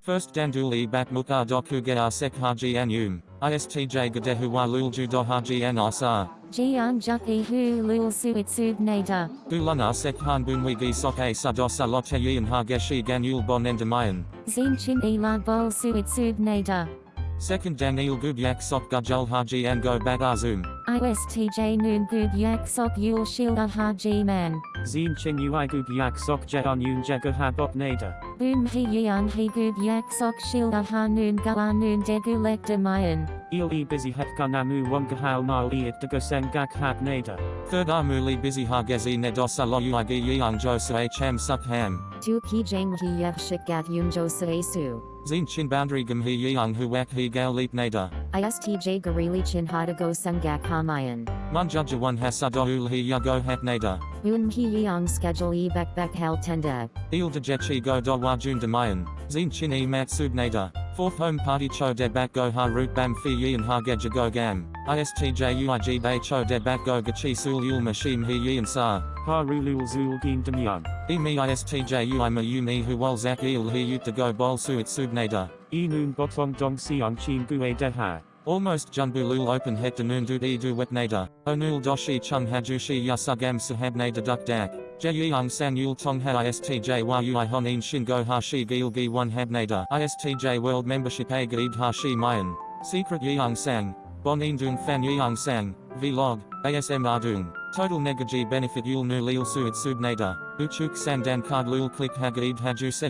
First danduli bat mukar doku gea haji anum. ISTJ gadehu wa lulju do haji an asa. Jian Juki Hu Lul Suitsub Nada. Gulana sek han bunwigi soke sadosa lote yin hageshi ganul bonendamayan. Zin Chin Ila Bol Suitsub Nada. Second Daniel Gubyak sok gajul haji an go bagazum. ISTJ Noon Gub Yak Sok Yul Shilda Haji Man. Zine Ching Ui Gub Yak Sok Jeon Yun Jega Habot Nada. Boom He Yang He Gub Yak Sok Shilda Ha Noon Gala Noon Degu Lek Demayan. Il E Busy Het Kanamu Wongahao Mal E It Deguseng Gak Hat Nada. Third Amuli busy hagezi nedosa lo uigi yang josa ham suk ham. Tu Ki Jang He Yev Shikat Yun Jo Su. Zin chin boundary gam he yang huak he gal leap nada. ISTJ Garili Chin Hadago Sungak Hamayan. Munjaja one hasadoul he yago hat nada. Un He Yang Schedule E Bek Bek Hal Tenda. Il de jechi go do wajun demayan. Zin chin e matsub nada. Fourth home party cho de bat go ha root bam fi yin ha geja go gam. ISTJ uig bay cho de bat go gachi sul yul machine he yin sa. Ha Rulul Zul Gin Demyang. E me ISTJ ui ma u me hu wal zak il he yut to go bol suit sub nada. E Noon Botong Dong Siang Chin Gue De Ha. Almost junbulul open het de noon dud e du wet nada. Onul doshi chung hajushi yasugam nada duk dak. Jeyang san yul tong ha istj ui honin shin go ha shi gil gi one hab nada. Istj world membership a gaid ha shi mayan. Secret yang sang. Bonin dung fan yang sang. Vlog. ASM ardung. Total negaji benefit yul nu lil suit sub nada. Uchuk sandan card lul click hagaid haju se.